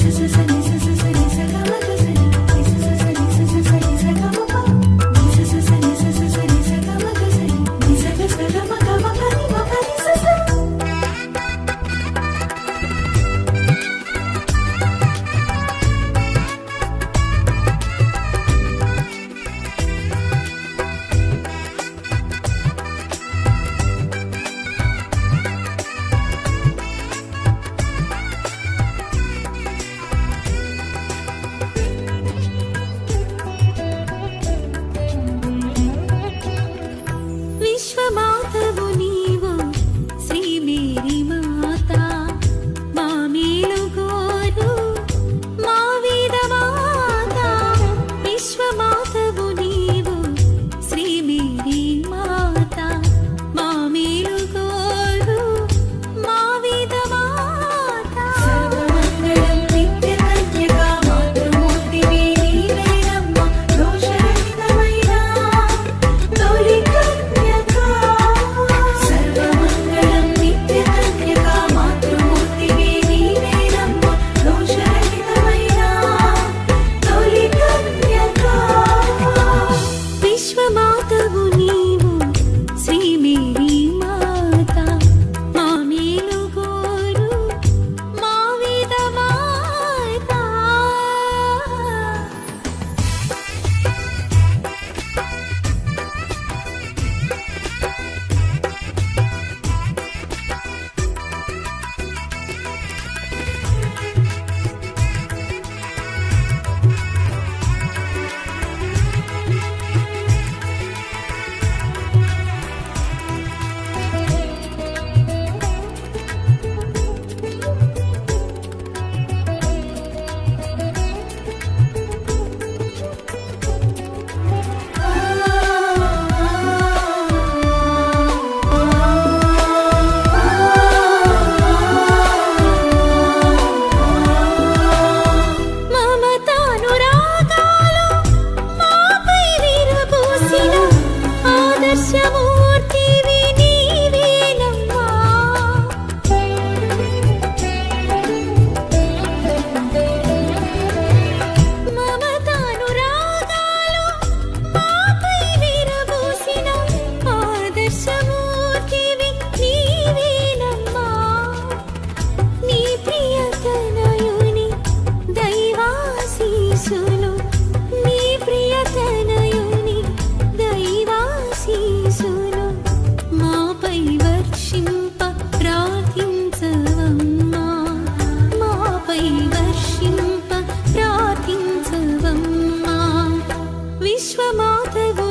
sa sa ni 家母 chuamante vous.